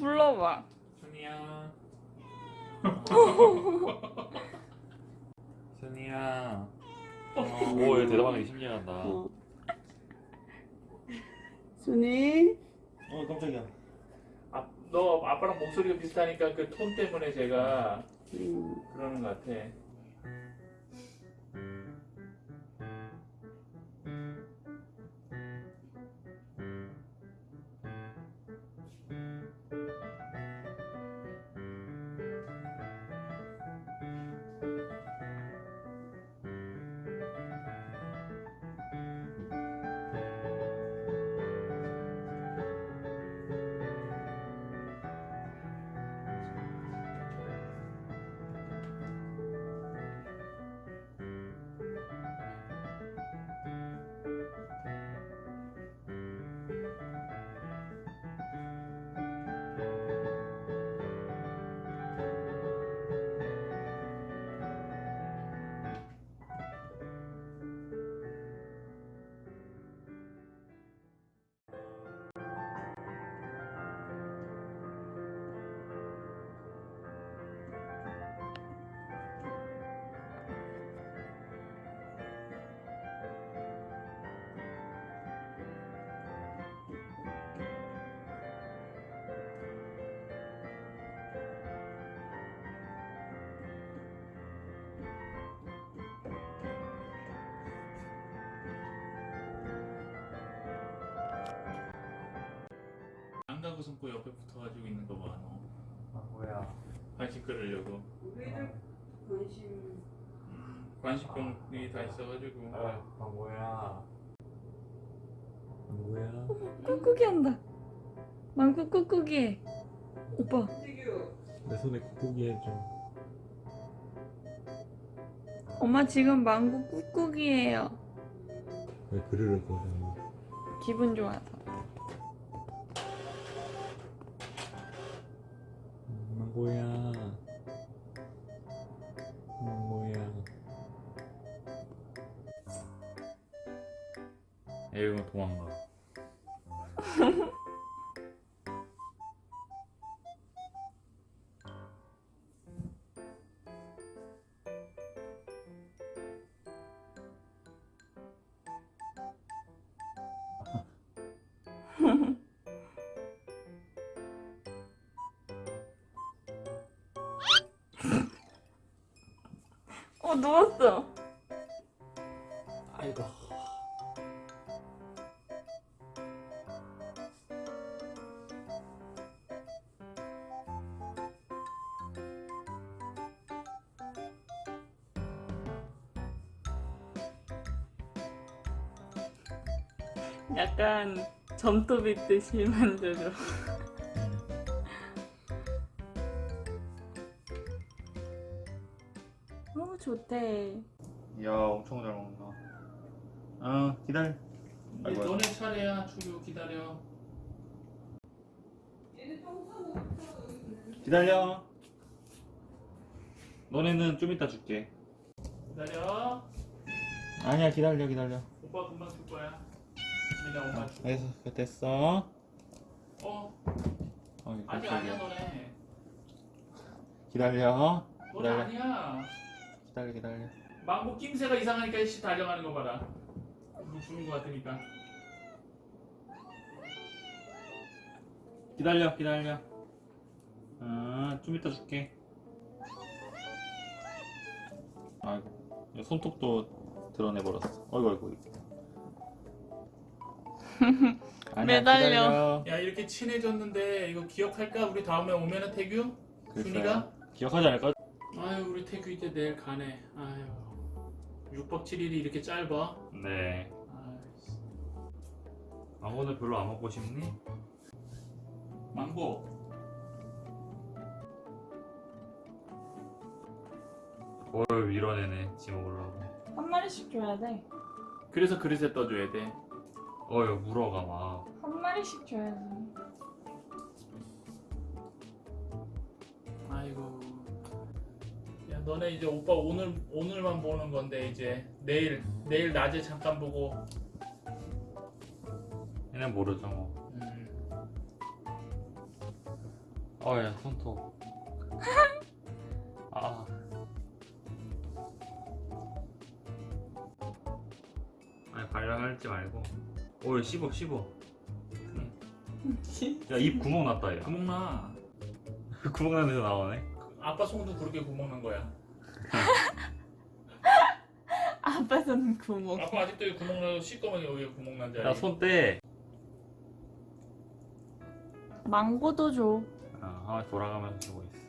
불러봐. 순이야. 순이야. 오, 얘 대답하는 게 신기하다. 어. 순이. 어, 깜짝이야. 아, 너 아빠랑 목소리가 비슷하니까 그 톤 때문에 제가 음. 그러는 것 같아. 안 가고 숨고 옆에 붙어가지고 있는 거 봐, 너. 아, 뭐야. 관심 끌으려고. 우리들 관심. 관심병이 다 있어가지고. 아, 아 뭐야. 아, 뭐야. 꾹꾹이 한다. 망고 꾹꾹이 해. 오빠. 내 손에 꾹꾹이 해줘. 엄마 지금 망고 꾹꾹이에요. 왜 그르르 거려. 기분 좋아서. 망고야. 망고야. 애가 도망가. 어 누웠어. 아이고. 약간 점토 빗듯이 만들어. 좋대. 야, 엄청 잘 먹는다. 어, 기다려. 이제 아이고. 너네 차례야, 주교 기다려. 기다려. 너네는 좀 이따 줄게. 기다려. 아니야, 기다려, 기다려. 오빠 금방 줄 거야. 내가 엄마 줄. 됐어, 됐어. 어, 어이, 아직. 아니야 너네. 기다려. 너네 기다려. 아니야. 기다려, 기다려. 망고 낌새가 이상하니까 씨 달려가는 거 봐라. 죽는 거 같으니까. 기다려, 기다려. 아, 좀 이따 줄게. 아이고, 야, 손톱도 드러내버렸어. 어이구, 어이구. 아니야, 매달려. 기다려. 야 이렇게 친해졌는데 이거 기억할까? 우리 다음에 오면은 태규? 준이가? 기억하지 않을까? 아유 우리 태규 이제 내일 가네. 아유 6박 7일이 이렇게 짧아? 네. 아이씨. 망고는 별로 안 먹고 싶니? 망고. 뭘 밀어내네, 지 먹으려고. 한 마리씩 줘야 돼. 그래서 그릇에 떠줘야 돼. 어휴, 물어가 막. 한 마리씩 줘야지. 너네 이제 오빠 오늘 오늘만 보는 건데 이제 내일 내일 낮에 잠깐 보고. 얘는 모르죠, 뭐. 음. 어야 손톱 아 아니 발랄하지 말고 오이 씹어 씹어 야입 구멍 났다 야 구멍 나. 구멍 나는 데서 나오네 아빠 손도 그렇게 구멍 난 거야. 아빠 손 구멍. 아빠 아직도 여기 구멍 나고 시꺼멓게 여기 구멍 난 자리. 야손떼 망고도 줘. 아, 하나 돌아가면서 주고 있어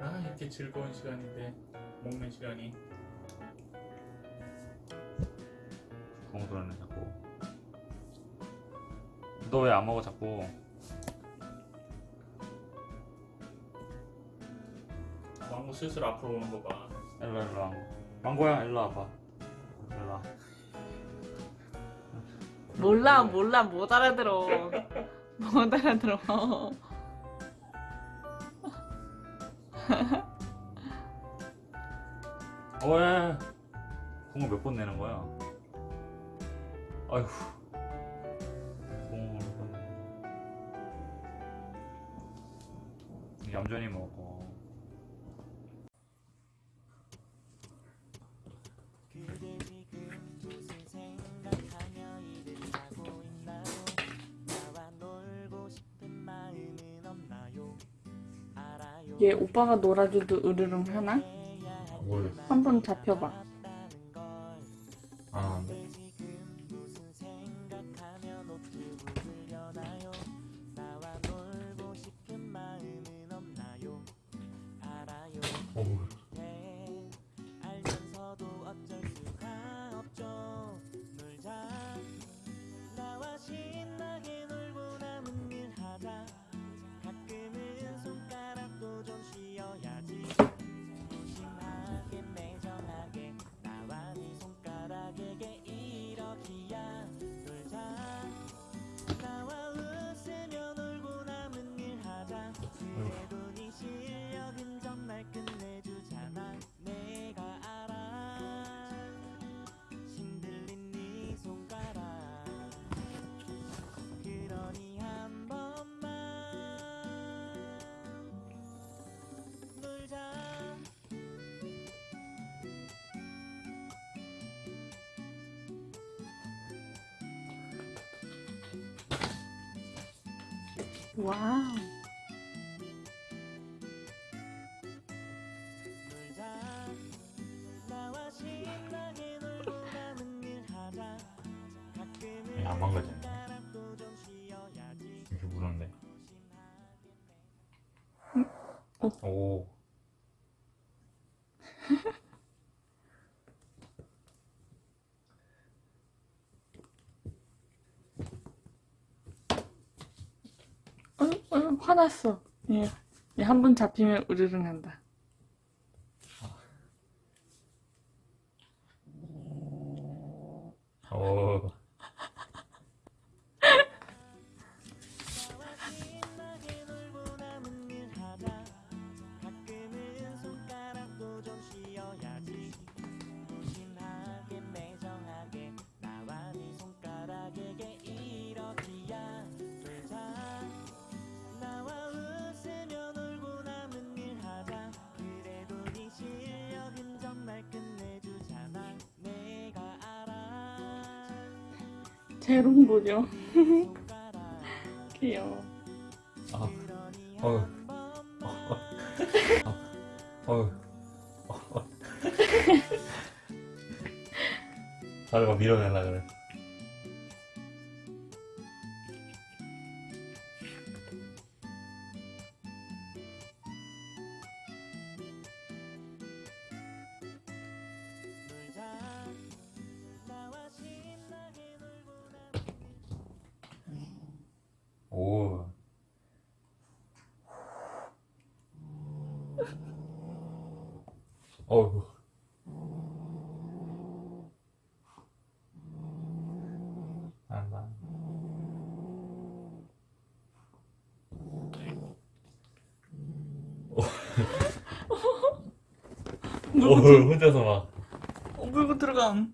아 이렇게 즐거운 시간인데 먹는 시간이. 자꾸 너 왜 안 먹어 자꾸? 망고 슬슬 앞으로 오는 거 봐. 일로 일로 망고 망고야 일로 와봐. 일로 와. 몰라 몰라. 못 알아들어. 못 알아들어. 어야 구멍 몇번 내는 거야? 아휴 나요? 알아요. 얘 오빠가 놀아줘도 으르릉 하나? 뭘? 한번 잡혀봐. 알 와우. 안 망가지네. 쉬어야지. 이렇게 무는데 무심하게 오 어, 어, 화났어. 얘, 얘한번 잡히면 으르릉 한다. 오. 재롱 보죠. 손가락 귀여워. 아, 어휴. 한 번만 어휴. 다들 막 밀어내려 그래. 어우. 안다. 오, 혼자서 막. 어, 물고 들어감.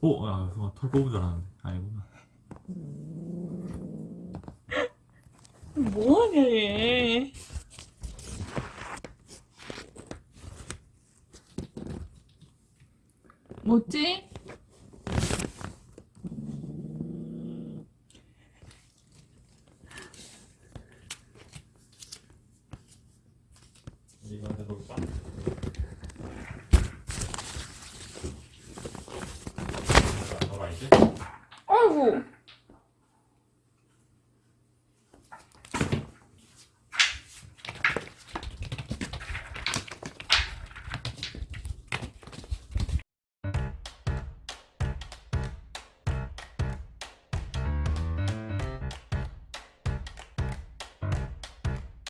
오, 아, 어, 털 뽑은 줄 알았는데. 아니구나. 뭐하냐, 얘. 뭐지?